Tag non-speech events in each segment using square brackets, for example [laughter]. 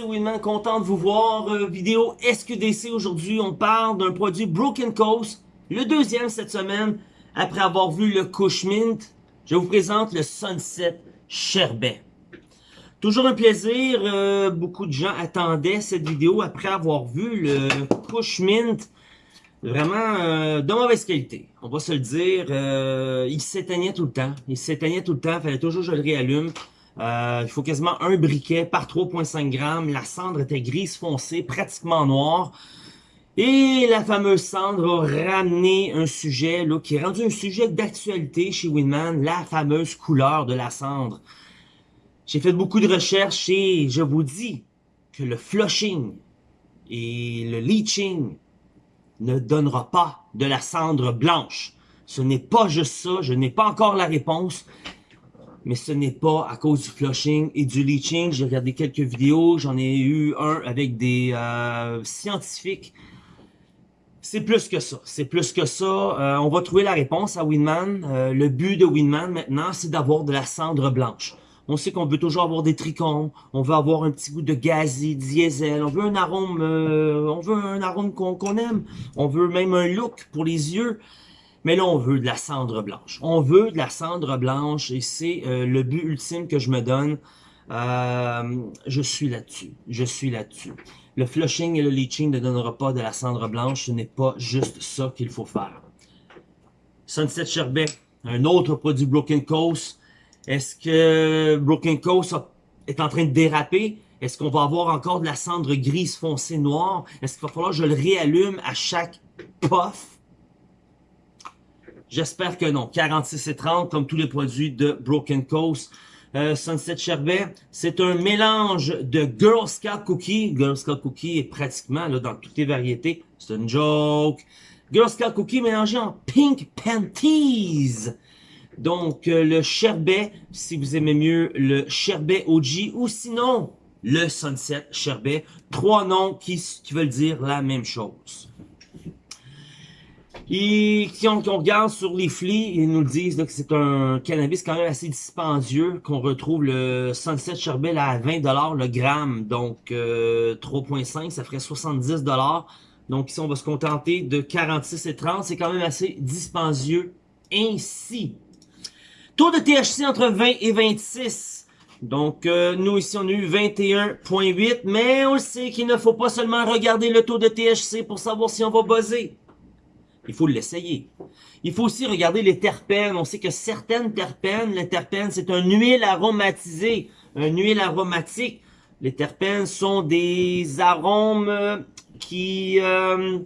c'est content de vous voir. Euh, vidéo SQDC aujourd'hui, on parle d'un produit Broken Coast, le deuxième cette semaine, après avoir vu le Kush Mint. Je vous présente le Sunset Sherbet. Toujours un plaisir, euh, beaucoup de gens attendaient cette vidéo après avoir vu le Kush Mint. Vraiment euh, de mauvaise qualité, on va se le dire. il s'éteignait tout le temps, il s'éteignait tout le temps, fallait toujours que je le réallume. Euh, il faut quasiment un briquet par 3,5 grammes. La cendre était grise foncée, pratiquement noire. Et la fameuse cendre a ramené un sujet qui est rendu un sujet d'actualité chez Winman, la fameuse couleur de la cendre. J'ai fait beaucoup de recherches et je vous dis que le flushing et le leaching ne donnera pas de la cendre blanche. Ce n'est pas juste ça, je n'ai pas encore la réponse mais ce n'est pas à cause du flushing et du leaching. J'ai regardé quelques vidéos, j'en ai eu un avec des euh, scientifiques. C'est plus que ça, c'est plus que ça. Euh, on va trouver la réponse à Winman. Euh, le but de Winman maintenant, c'est d'avoir de la cendre blanche. On sait qu'on veut toujours avoir des trichomes, on veut avoir un petit goût de gazi, diesel, on veut un arôme, on veut un arôme qu'on aime, on veut même un look pour les yeux. Mais là, on veut de la cendre blanche. On veut de la cendre blanche et c'est euh, le but ultime que je me donne. Euh, je suis là-dessus. Je suis là-dessus. Le flushing et le leaching ne donnera pas de la cendre blanche. Ce n'est pas juste ça qu'il faut faire. Sunset Sherbet, un autre produit Broken Coast. Est-ce que Broken Coast est en train de déraper? Est-ce qu'on va avoir encore de la cendre grise foncée noire? Est-ce qu'il va falloir que je le réallume à chaque puff? J'espère que non. 46 et 30, comme tous les produits de Broken Coast. Euh, Sunset Sherbet, c'est un mélange de Girl Scout Cookie. Girl Scout Cookie est pratiquement là, dans toutes les variétés. C'est une joke. Girl Scout Cookie mélangé en Pink Panties. Donc, euh, le Sherbet, si vous aimez mieux le Sherbet OG ou sinon le Sunset Sherbet. Trois noms qui, qui veulent dire la même chose. Et si on, regarde sur les flics, ils nous disent que c'est un cannabis quand même assez dispendieux, qu'on retrouve le Sunset Sherbet à 20$ le gramme, donc 3.5, euh, ça ferait 70$. Donc ici, on va se contenter de 46 et 30, c'est quand même assez dispendieux ainsi. Taux de THC entre 20 et 26. Donc, euh, nous ici, on a eu 21.8, mais on sait qu'il ne faut pas seulement regarder le taux de THC pour savoir si on va buzzer. Il faut l'essayer. Il faut aussi regarder les terpènes. On sait que certaines terpènes, les terpènes, c'est un huile aromatisée, un huile aromatique. Les terpènes sont des arômes qui... Euh,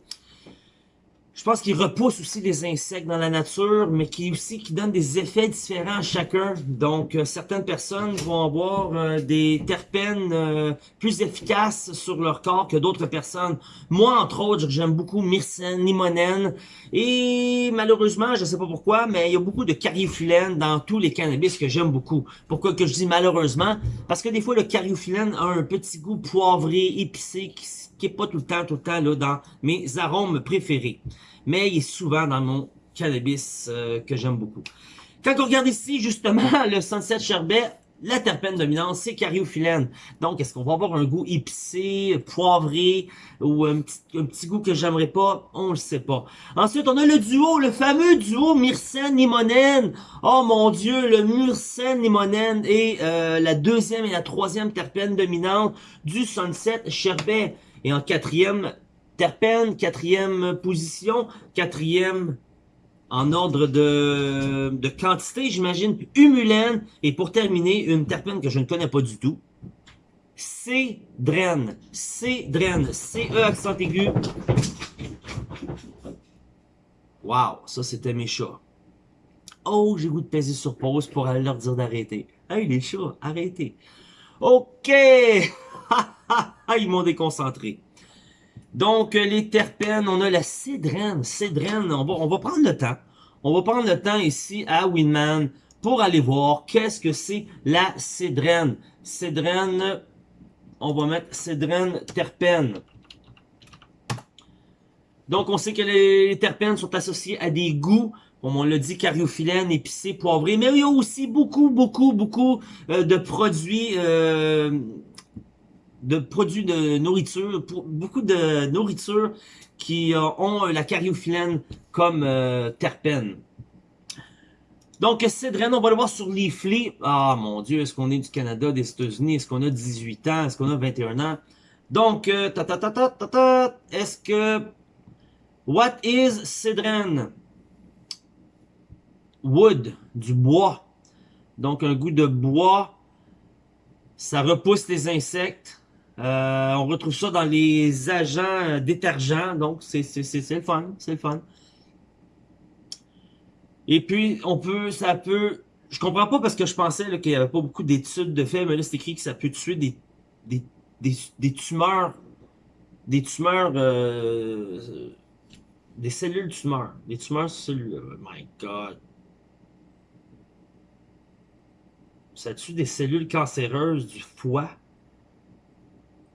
je pense qu'il repousse aussi les insectes dans la nature, mais qui aussi qui donne des effets différents à chacun. Donc, euh, certaines personnes vont avoir euh, des terpènes euh, plus efficaces sur leur corps que d'autres personnes. Moi, entre autres, j'aime beaucoup myrcène, limonène, et malheureusement, je sais pas pourquoi, mais il y a beaucoup de cariophyllène dans tous les cannabis que j'aime beaucoup. Pourquoi que je dis malheureusement? Parce que des fois, le cariophyllène a un petit goût poivré, épicé, qui est pas tout le temps, tout le temps là dans mes arômes préférés. Mais il est souvent dans mon cannabis euh, que j'aime beaucoup. Quand on regarde ici, justement, [laughs] le Sunset Sherbet, la terpène dominante, c'est cariophyllène. Donc, est-ce qu'on va avoir un goût épicé, poivré, ou un petit, goût que j'aimerais pas? On le sait pas. Ensuite, on a le duo, le fameux duo myrcène-limonène. Oh mon Dieu, le myrcène-limonène est euh, la deuxième et la troisième terpène dominante du Sunset Sherbet. Et en quatrième, terpène, quatrième position, quatrième en ordre de, de quantité, j'imagine, humulène. Et pour terminer, une terpène que je ne connais pas du tout. Cédrène. Cédrène. C-E accent aigu. Wow, ça c'était mes chats. Oh, j'ai goût de peser sur pause pour aller leur dire d'arrêter. Hey les chats, arrêtez. Ok [laughs] [laughs] ils m'ont déconcentré. Donc, euh, les terpènes, on a la cédrène. Cédrène, on va, prendre le temps. On va prendre le temps ici à Winman pour aller voir qu'est-ce que c'est la cédrène. Cédrène, on va mettre cédrène terpène. Donc, on sait que les terpènes sont associés à des goûts, comme on l'a dit, cariophyllène, épicé, poivré. Mais il y a aussi beaucoup, beaucoup, beaucoup euh, de produits... Euh, de produits de nourriture, pour, beaucoup de nourriture qui ont la cariophyllène comme terpène. Donc, Cédrène, on va le voir sur Leafly. Ah, mon Dieu, est-ce qu'on est du Canada, des États-Unis? Est-ce qu'on a 18 ans? Est-ce qu'on a 21 ans? Donc, ta ta ta ta ta ta, est-ce que... What is Cédrène? Wood, du bois. Donc, un goût de bois. Ça repousse les insectes. Euh, on retrouve ça dans les agents détergents. Donc, c'est le fun. C'est le fun. Et puis, on peut, ça peut... Je comprends pas parce que je pensais qu'il n'y avait pas beaucoup d'études de fait, mais là, c'est écrit que ça peut tuer des, des, des, des tumeurs, des tumeurs, euh, des cellules tumeurs, des tumeurs cellules. Oh my God. Ça tue des cellules cancéreuses du foie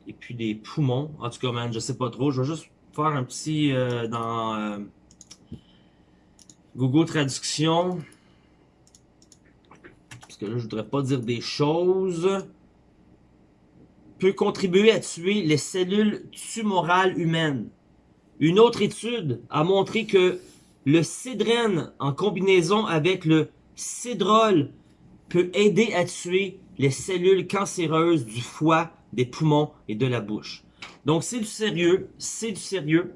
et puis des poumons. En tout cas, man, je sais pas trop. Je vais juste faire un petit euh, dans... Euh, Google Traduction. Parce que là, je voudrais pas dire des choses. Peut contribuer à tuer les cellules tumorales humaines. Une autre étude a montré que le cédrène en combinaison avec le cédrol peut aider à tuer les cellules cancéreuses du foie, des poumons et de la bouche. Donc c'est du sérieux, c'est du sérieux.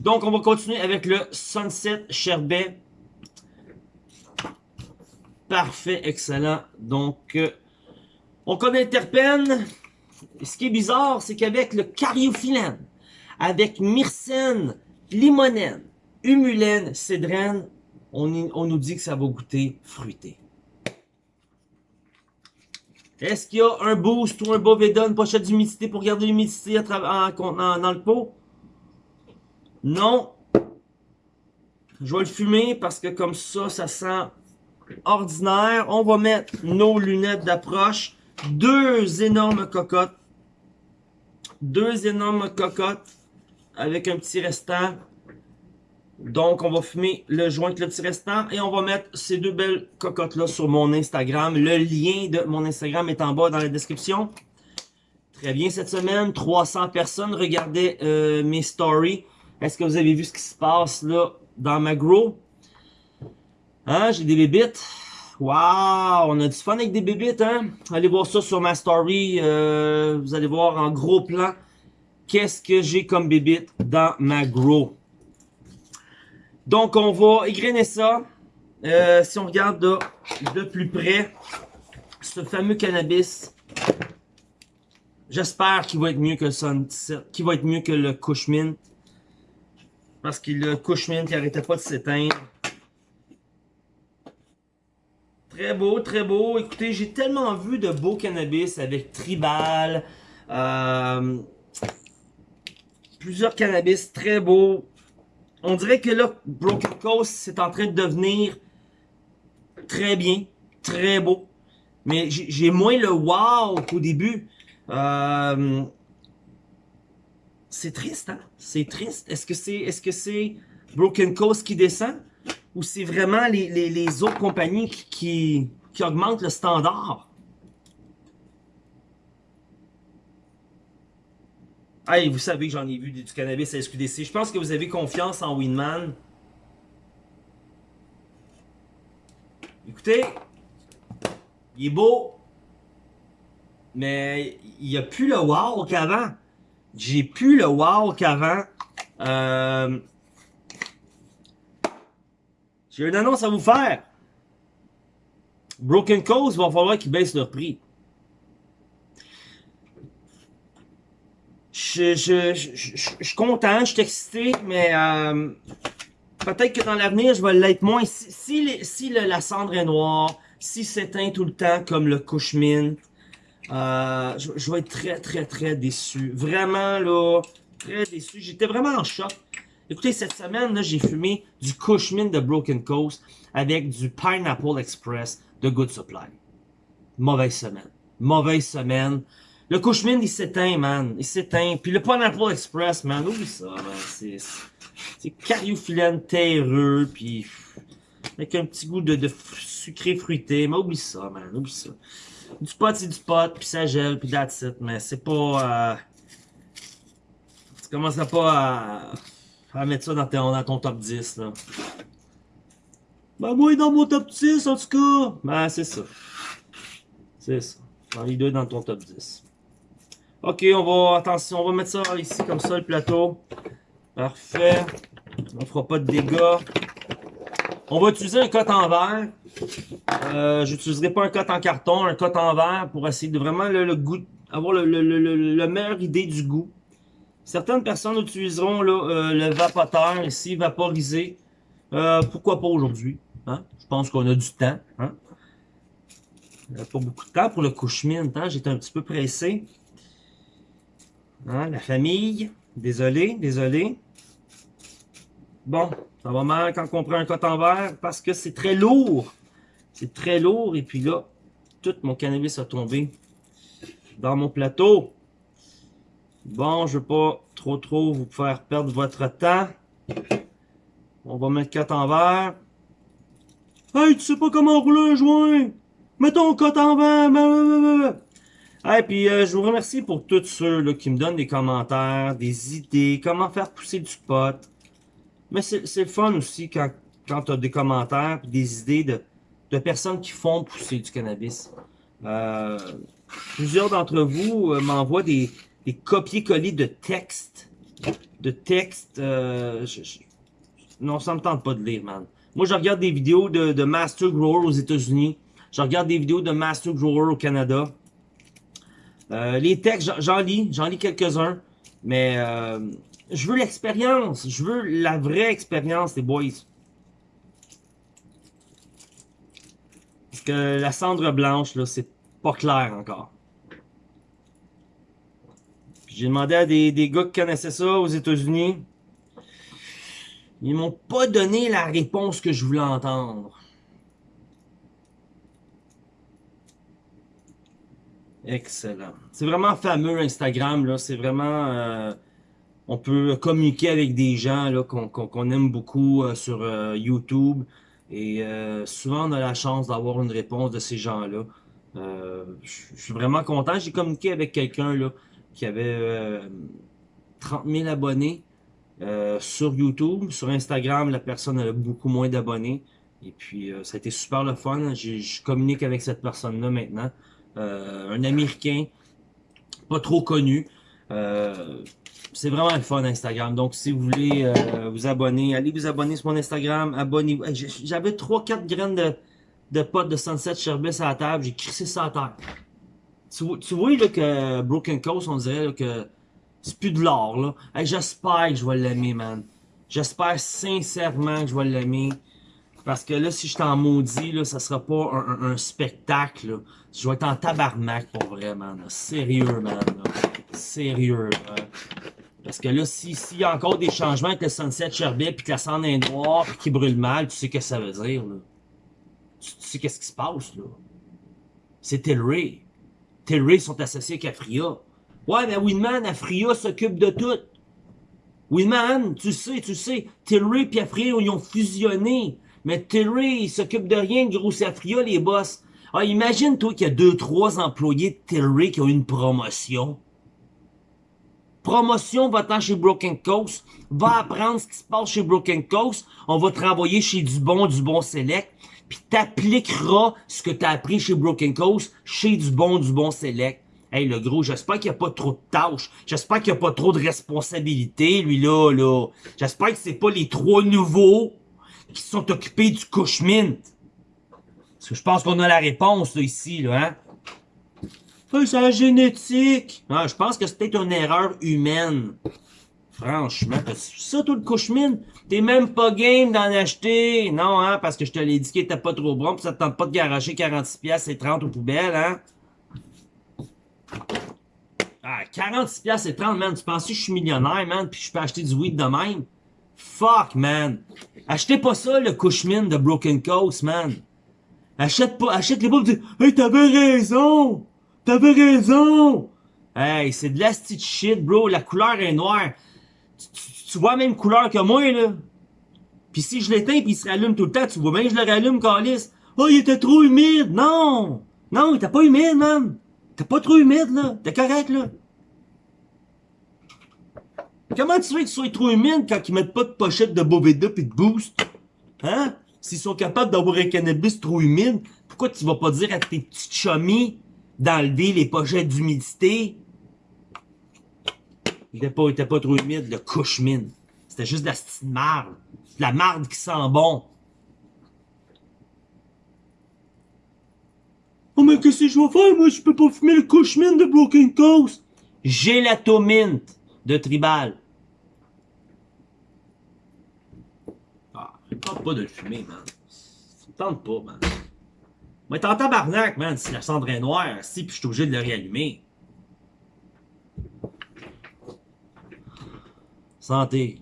Donc, on va continuer avec le Sunset Sherbet. Parfait, excellent. Donc, euh, on connaît le terpène. Ce qui est bizarre, c'est qu'avec le cariophyllène, avec myrcène, limonène, humulène, cédrène, on, on, nous dit que ça va goûter fruité. Est-ce qu'il y a un boost ou un Boveda, une pochette d'humidité pour garder l'humidité dans le pot? Non. Je vais le fumer parce que comme ça, ça sent ordinaire. On va mettre nos lunettes d'approche. Deux énormes cocottes. Deux énormes cocottes avec un petit restant. Donc, on va fumer le joint le petit restant et on va mettre ces deux belles cocottes-là sur mon Instagram. Le lien de mon Instagram est en bas dans la description. Très bien, cette semaine, 300 personnes regardaient euh, mes stories. Est-ce que vous avez vu ce qui se passe là dans ma grow? Hein, j'ai des bébites? Waouh, on a du fun avec des bébites, hein? Allez voir ça sur ma story. Euh, vous allez voir en gros plan qu'est-ce que j'ai comme bébites dans ma grow. Donc, on va égrainer ça. Euh, si on regarde de, plus près, ce fameux cannabis, j'espère qu'il va être mieux que le qu'il va être mieux que le Cushmint. Parce qu'il a Cushman qui arrêtait pas de s'éteindre. Très beau, très beau. Écoutez, j'ai tellement vu de beaux cannabis avec Tribal. Euh, plusieurs cannabis très beaux. On dirait que là, Broken Coast, c'est en train de devenir très bien, très beau. Mais j'ai moins le wow qu'au début. Euh, c'est triste, hein? C'est triste. Est-ce que c'est est-ce que c'est Broken Coast qui descend? Ou c'est vraiment les, autres compagnies qui, augmentent le standard? Vous savez que j'en ai vu du cannabis à SQDC. Je pense que vous avez confiance en Winman. Écoutez, il est beau, mais il n'y a plus le wow qu'avant j'ai plus le wow qu'avant. Euh, j'ai une annonce à vous faire. Broken Coast va falloir qu'ils baissent leur prix. Je, je, je, je, suis content, je suis excité, mais euh, peut-être que dans l'avenir, je vais l'être moins. Si, si, la cendre est noire, si s'éteint tout le temps comme le Cushmint, euh, je, vais être très, très, très déçu. Vraiment, là, très déçu. J'étais vraiment en choc. Écoutez, cette semaine, là, j'ai fumé du Cushman de Broken Coast avec du Pineapple Express de Good Supply. Mauvaise semaine. Mauvaise semaine. Le Cushman, il s'éteint, man. Il s'éteint. Puis le Pineapple Express, man, oublie ça, man. C'est, c'est cariophyllène terreux, puis avec un petit goût de, de sucré fruité. Mais oublie ça, man. Oublie ça. Du pot, c'est du pot, puis ça gèle, puis that's it. Mais c'est pas... Euh... Tu commenceras pas à... à mettre ça dans ton, dans ton top 10, là. Ben moi, dans mon top 10, en tout cas. Ben, c'est ça. C'est ça. Dans les deux dans ton top 10. Ok, on va, attention, on va mettre ça ici, comme ça, le plateau. Parfait. On fera pas de dégâts. On va utiliser un cote en verre. Euh, J'utiliserai pas un cote en carton, un cote en verre pour essayer de vraiment le, goût, avoir le, le, le, meilleure idée du goût. Certaines personnes utiliseront euh, le vapoteur ici, vaporisé. Euh, pourquoi pas aujourd'hui? Hein? Je pense qu'on a du temps. Hein? pas beaucoup de temps pour le couche Hein? J'étais un petit peu pressé. Hein? La famille. Désolé, désolé. Bon, ça va mal quand on prend un coton verre parce que c'est très lourd. C'est très lourd et puis là, tout mon cannabis a tombé dans mon plateau. Bon, je ne veux pas trop trop vous faire perdre votre temps. On va mettre coton verre. Hey, tu sais pas comment rouler un joint? Mets ton coton verre. Et puis euh, je vous remercie pour tous ceux là, qui me donnent des commentaires, des idées, comment faire pousser du pot. Mais c'est le fun aussi quand, quand tu as des commentaires des idées de, de, personnes qui font pousser du cannabis. Euh, plusieurs d'entre vous euh, m'envoient des, des copier-coller de textes. De textes. Euh, non, ça me tente pas de lire, man. Moi, je regarde des vidéos de, de Master Grower aux États-Unis. Je regarde des vidéos de Master Grower au Canada. Euh, les textes, j'en lis. J'en lis quelques-uns. Mais euh, je veux l'expérience. Je veux la vraie expérience, les boys. Parce que la cendre blanche, là, c'est pas clair encore. J'ai demandé à des, des gars qui connaissaient ça aux États-Unis. Ils m'ont pas donné la réponse que je voulais entendre. Excellent. C'est vraiment fameux Instagram, là. C'est vraiment... Euh, on peut communiquer avec des gens qu'on aime beaucoup euh, sur euh, YouTube. Et souvent, on a la chance d'avoir une réponse de ces gens-là. je suis vraiment content. J'ai communiqué avec quelqu'un là qui avait 30 000 abonnés sur YouTube. Sur Instagram, la personne a beaucoup moins d'abonnés. Et puis, ça a été super le fun. Je communique avec cette personne-là maintenant. Un Américain, pas trop connu. Euh, c'est vraiment le fun Instagram. Donc, si vous voulez euh, vous abonner, allez vous abonner sur mon Instagram. Abonnez-vous. J'avais 3-4 graines de, de potes de Sunset Sherbet à la table. J'ai crissé ça à terre. Tu, vois là, que Broken Coast, on dirait que c'est plus de l'or. là. J'espère que je vais l'aimer, man. J'espère sincèrement que je vais l'aimer. Parce que là, si je t'en maudis, là, ça sera pas un, spectacle. Là. Je vais être en tabarnak pour vrai, man. Sérieux, man. Sérieux. Parce que là, s'il y a encore des changements avec le Sunset Sherbet, puis que la cendre est noire, puis qu'il brûle mal, tu sais ce que ça veut dire, là. Tu, sais qu'est-ce qui se passe, là. C'est Tilray. Tilray sont associés avec Afria. Ouais, mais Winman, Afria s'occupe de tout. Winman, tu sais, tu sais, Tilray et Afria, ils ont fusionné. Mais Tilray, il s'occupe de rien, gros, c'est Afria, les boss. Ah, imagine, toi, qu'il y a deux, trois employés de Tilray qui ont une promotion. Promotion, va-t'en chez Broken Coast. Va apprendre ce qui se passe chez Broken Coast. On va te renvoyer chez du bon, du bon select. Puis t'appliqueras ce que t'as appris chez Broken Coast chez du bon, du bon select. Hey, le gros, j'espère qu'il n'y a pas trop de tâches. J'espère qu'il n'y a pas trop de responsabilités, lui, là, là. J'espère que c'est pas les trois nouveaux qui sont occupés du couche Parce que je pense qu'on a la réponse, ici, là, hein. c'est la génétique. Ah, je pense que c'est peut-être une erreur humaine. Franchement, ça, tout le couche t'es même pas game d'en acheter. Non, hein, parce que je te l'ai dit qu'il était pas trop bon, pis ça te tente pas de garager 46$ et 30 aux poubelles, hein. Ah, 46$ et 30, man. Tu penses que je suis millionnaire, man, puis je peux acheter du weed de même? Fuck, man. Achetez pas ça, le Cushman de Broken Coast, man. Achète pas, achète les dis, Hey, t'avais raison! T'avais raison! Hey, c'est de la shit, bro. La couleur est noire. Tu, vois la même couleur que moi, là. Pis si je l'éteins pis il se rallume tout le temps, tu vois bien que je le rallume, Calis. Oh, il était trop humide! Non! Non, t'es pas humide, man. T'es pas trop humide, là. T'es correct, là. Comment tu veux qu'ils soient trop humides quand ils mettent pas de pochette de Boveda pis de Boost? Hein? S'ils sont capables d'avoir un cannabis trop humide, pourquoi tu vas pas dire à tes petits chummies d'enlever les pochettes d'humidité? Il était pas, il était pas trop humide, le couche mine. C'était juste de la petite marde. De la marde qui sent bon. Oh mais qu'est-ce que je vais faire? Moi? Je peux pas fumer le couche mine de Broken Coast. Gélatomint de Tribal. Ah, je tente pas de le fumer, man. Me tente pas, man. Moi, t'es en tabarnak, man, si la cendre est noire, si, puis je suis obligé de le réallumer. Santé.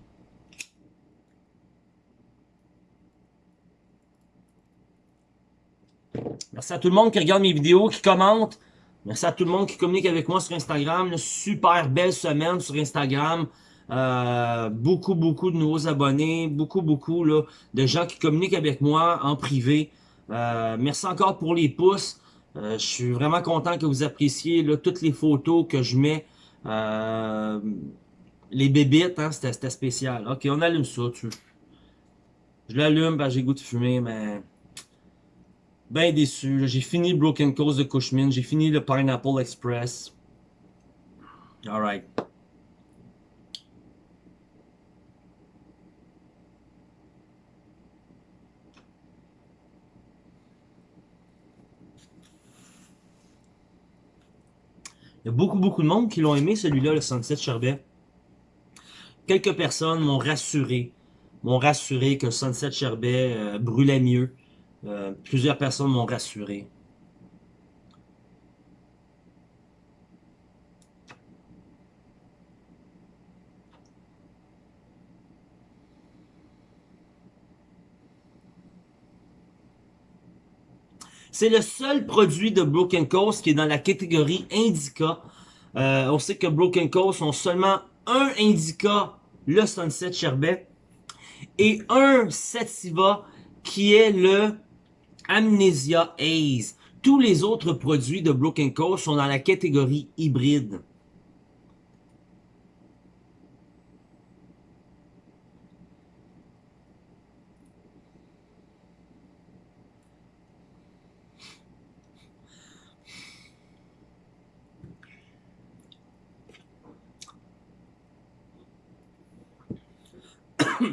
Merci à tout le monde qui regarde mes vidéos, qui commente. Merci à tout le monde qui communique avec moi sur Instagram. Super belle semaine sur Instagram. Euh, beaucoup, beaucoup de nouveaux abonnés. Beaucoup, beaucoup là, de gens qui communiquent avec moi en privé. Euh, merci encore pour les pouces. Euh, je suis vraiment content que vous appréciez là, toutes les photos que je mets. les bébites, hein, c'était spécial. Ok, on allume ça. Tu... Je l'allume, ben, j'ai goût de fumer, mais ben déçu. J'ai fini Broken Coast de Cushman. J'ai fini le Pineapple Express. Alright. Il y a beaucoup, beaucoup de monde qui l'ont aimé, celui-là, le Sunset Sherbet. Quelques personnes m'ont rassuré, m'ont rassuré que Sunset Sherbet euh, brûlait mieux. Euh, plusieurs personnes m'ont rassuré. C'est le seul produit de Broken Coast qui est dans la catégorie Indica. Euh, on sait que Broken Coast ont seulement un Indica, le Sunset Sherbet, et un Sativa qui est le Amnesia Haze. Tous les autres produits de Broken Coast sont dans la catégorie hybride.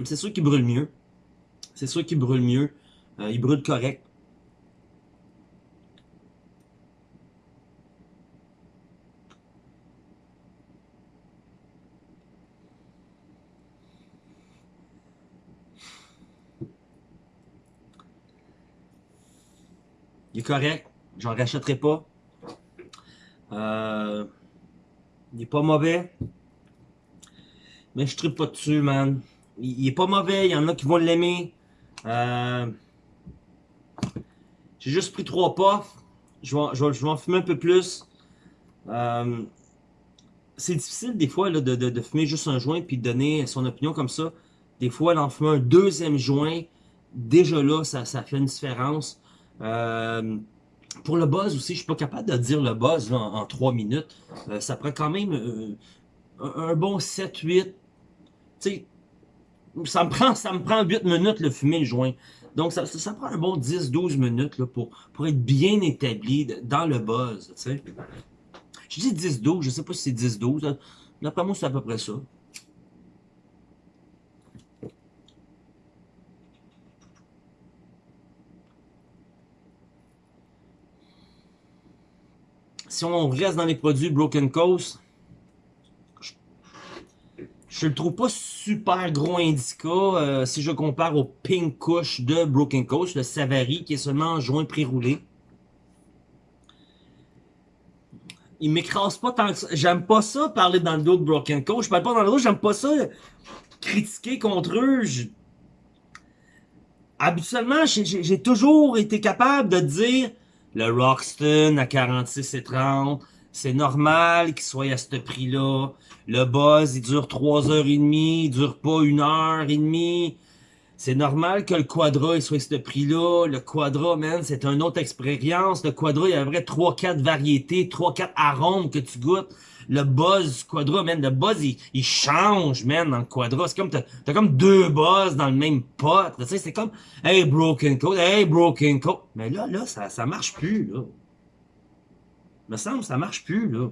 c'est sûr qu'il brûle mieux. C'est sûr qu'il brûle mieux. Euh, il brûle correct. Correct. J'en rachèterai pas. Euh, il est pas mauvais. Mais je tripe pas dessus, man. Il, est pas mauvais. Il y en a qui vont l'aimer. Euh, J'ai juste pris trois puffs. Je vais, je, en fumer un peu plus. Euh, c'est difficile des fois là, de, de, fumer juste un joint puis de donner son opinion comme ça. Des fois, en fumer un deuxième joint, déjà là, ça, ça fait une différence. Euh, pour le buzz aussi, je suis pas capable de dire le buzz en, 3 minutes. Euh, ça prend quand même euh, un, bon 7-8. Tu sais, ça me prend ça me prend 8 minutes le fumer le joint. Donc ça, prend un bon 10-12 minutes pour, être bien établi dans le buzz. Je dis 10-12, je sais pas si c'est 10-12. D'après moi, c'est à peu près ça. Si on reste dans les produits Broken Coast, je le trouve pas super gros indica euh, si je compare au Pink Kush de Broken Coast, le Savary qui est seulement en joint pré-roulé. Il m'écrase pas tant que ça. J'aime pas ça parler dans le dos de Broken Coast. Je parle pas dans le dos, j'aime pas ça critiquer contre eux. Habituellement, j'ai toujours été capable de dire le Roxton à 46 et 30. C'est normal qu'il soit à ce prix-là. Le buzz, il dure 3 heures et demie, il dure pas une heure et demie. C'est normal que le Quadra il soit à ce prix-là. Le Quadra, man, c'est une autre expérience. Le Quadra, il y a vrai 3-4 variétés, 3-4 arômes que tu goûtes. Le buzz Quadra, man, le buzz, il, change, man, dans le Quadra. C'est comme, t'as as comme deux buzz dans le même pot. Tu sais, c'est comme, hey, Broken Coat, hey, Broken Coat. Mais là, là, ça, ça marche plus, là. Me semble, ça marche plus, là.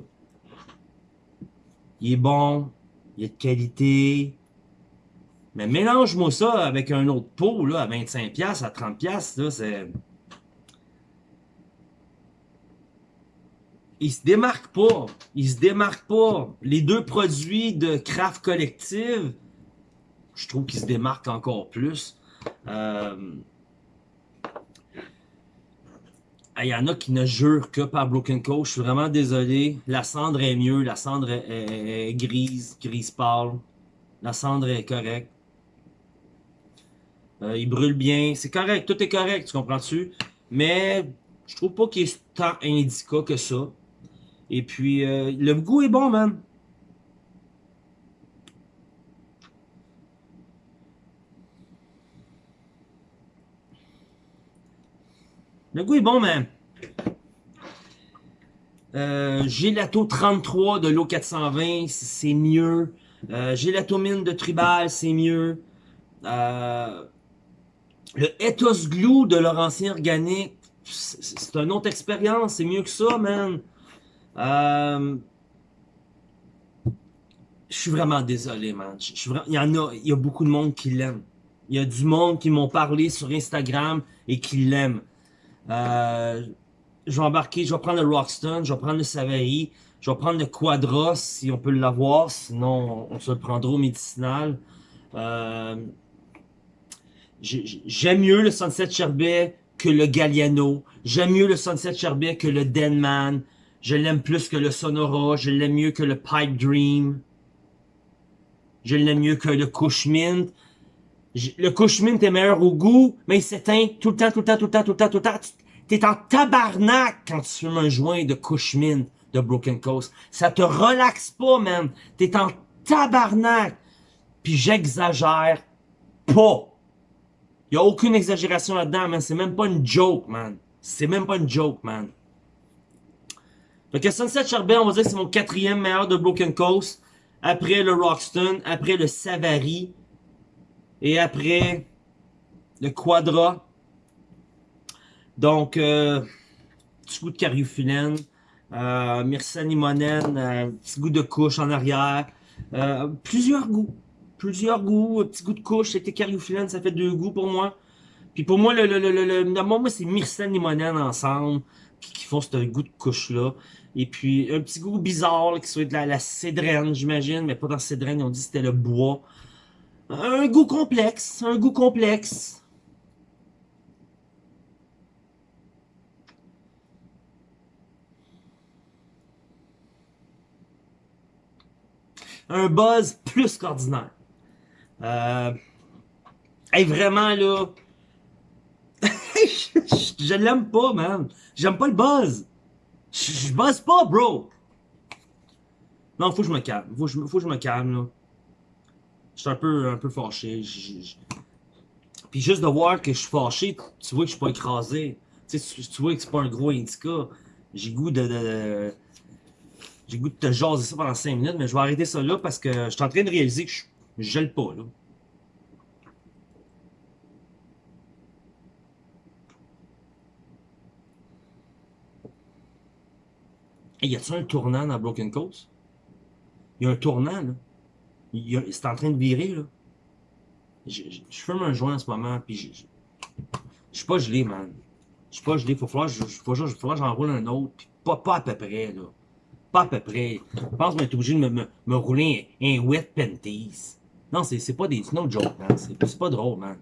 Il est bon, il est de qualité, mais mélange-moi ça avec un autre pot, là, à 25$, à 30$, là, c'est... Il se démarque pas. Il se démarque pas. Les deux produits de Craft Collective, je trouve qu'ils se démarquent encore plus. Euh, il y en a qui ne jurent que par Broken Coast. Je suis vraiment désolé. La cendre est mieux. La cendre est grise, grise pâle. La cendre est correcte. Euh, il brûle bien. C'est correct. Tout est correct, tu comprends-tu? Mais je trouve pas qu'il est tant indica que ça. Et puis, euh, le goût est bon, man. Le goût est bon, man. Euh, Gelato 33 de l'eau 420, c'est mieux. Euh, Gélatomine de Tribal, c'est mieux. Euh, le Ethos Glue de Laurentien Organique, c'est une autre expérience, c'est mieux que ça, man. Euh, je suis vraiment désolé, man. il y en a, il y a beaucoup de monde qui l'aime. Il y a du monde qui m'ont parlé sur Instagram et qui l'aiment. Euh, je vais embarquer, je vais prendre le Rockstone, je vais prendre le Savary, je vais prendre le Quadra si on peut l'avoir, sinon on se le prendra au médicinal. Euh, J'aime mieux le Sunset Sherbet que le Galliano. J'aime mieux le Sunset Sherbet que le Denman. Je l'aime plus que le Sonora. Je l'aime mieux que le Pipe Dream. Je l'aime mieux que le Cushmint. Le Cushmint est meilleur au goût, mais il s'éteint tout le temps, tout le temps, tout le temps, tout le temps, tout le temps. T'es en tabarnak quand tu fumes un joint de Cushmint de Broken Coast. Ça te relaxe pas, man. T'es en tabarnak. Puis j'exagère pas. Il a aucune exagération là-dedans, man. C'est même pas une joke, man. C'est même pas une joke, man. Fait que Sunset Charbet, on va dire que c'est mon quatrième meilleur de Broken Coast. Après le Roxton, après le Savary. Et après le Quadra. Donc, euh, petit goût de cariophyllène. Euh, Myrsani euh, petit goût de couche en arrière. Euh, plusieurs goûts plusieurs goûts, petit goût de couche, c'était cariophyllène, ça fait deux goûts pour moi. Puis pour moi, le, le, le, le, moi, c'est myrcène limonène ensemble qui, font ce goût de couche-là. Et puis, un petit goût bizarre, qui soit de la, la cédrène, j'imagine, mais pas dans cédrène, ils ont dit que c'était le bois. Un goût complexe, un goût complexe. Un buzz plus qu'ordinaire. Euh... Hey, vraiment, là... [laughs] je, l'aime pas, man. J'aime pas le buzz. Je, je buzz pas, bro. Non, faut que je me calme. Faut, faut que je me calme, là. Je suis un peu, un peu fâché. Puis juste de voir que je suis fâché, tu vois que je suis pas écrasé. Tu, sais, tu, vois que c'est pas un gros indica. J'ai goût de... de, j'ai goût de te jaser ça pendant 5 minutes, mais je vais arrêter ça là parce que je suis en train de réaliser que je je gèle pas, là. Et y a-t-il un tournant dans Broken Coast? Il y a un tournant, là. C'est en train de virer, là. Je, fume un joint en ce moment, puis je, je, je suis pas gelé, man. Je suis pas gelé. Faut falloir, je, faut, j'enroule un autre, puis pas, à peu près, là. Pas à peu près. Je pense que je vais obligé de me, rouler un, wet panties. Non, c'est pas des. no joke, man. C'est pas drôle, man.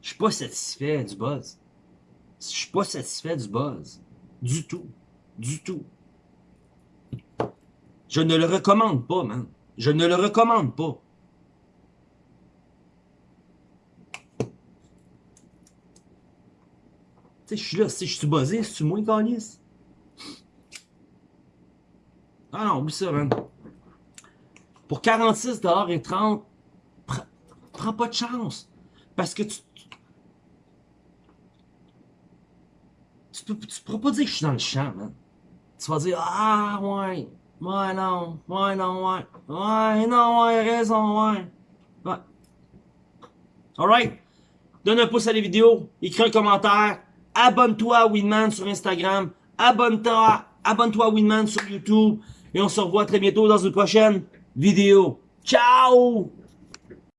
Je suis pas satisfait du buzz. Je suis pas satisfait du buzz. Du tout. Du tout. Je ne le recommande pas, man. Je ne le recommande pas. Tu sais, je suis là, si je suis buzzé, c'est-tu moins calice? Ah non, oublie ça, man. Pour 46 et 30, prends pas de chance. Parce que tu... Tu, tu pourras pas dire que je suis dans le champ, man. Tu vas dire, ah, ouais, ouais, non, ouais, non, ouais, ouais, non, ouais, raison, ouais. Ouais. Alright? Donne un pouce à la vidéo, écris un commentaire, abonne-toi à Winman sur Instagram, abonne-toi abonne-toi à Winman sur YouTube, et on se revoit très bientôt dans une prochaine vidéo. Ciao!